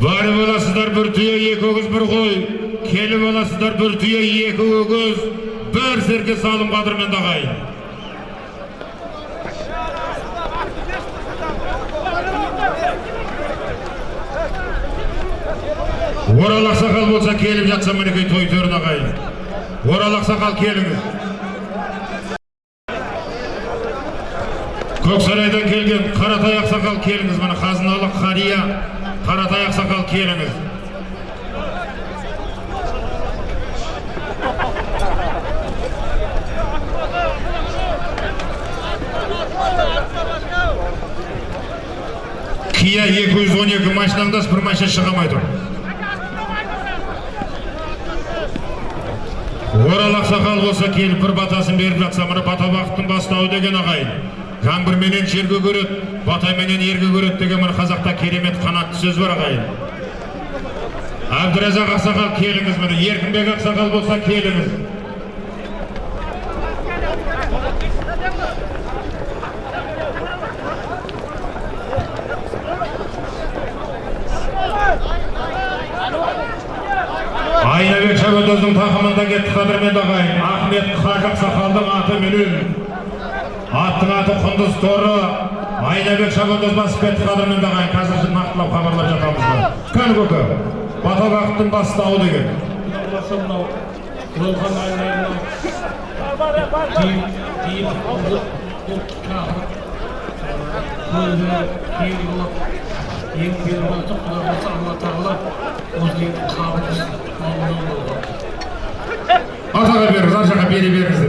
Бары боласыздар бір түйе, екі өгіз бір қой. Келі боласыздар бір түйе, екі өгіз, бір серке салым қадырмен дағайын. Орал ақсақал болса келіп жатса мінекей той төрін ағайын. Орал ақсақал келіңіз. Көксарайдан келген Қаратай ақсақал келіңіз. Міне қазыналы қария Қаратай ақсақал келіңіз. Кия 212 машинаңдас бір машина шыға алмай. Орал ақсақал болса келіп бір батасын беріп жатса мына бата бақыттың бастауы деген ағайын. Жаңбырменен жерге көреді, батаменен ерге көреді деген мына қазақта керемет қанатты сөз бар ағайын. Әбдіразақ ақсақал келіңіз міне, Еркінбек ақсақал болса келіңіз. Айнабек Шабандоздың тақымында кетті қадірмен ағайын. Ахмет Қажы ақсақалдың аты менен. Аттың аты Құндыз Торы. Айнабек Шабандоз қадірмен ағайын. Қазір нақтылап хабарлап жатамыз. Кәні көкі. Бата бақыттың бастауы деген. Атаға беріңіз, ар жаққа бере беріңіздер.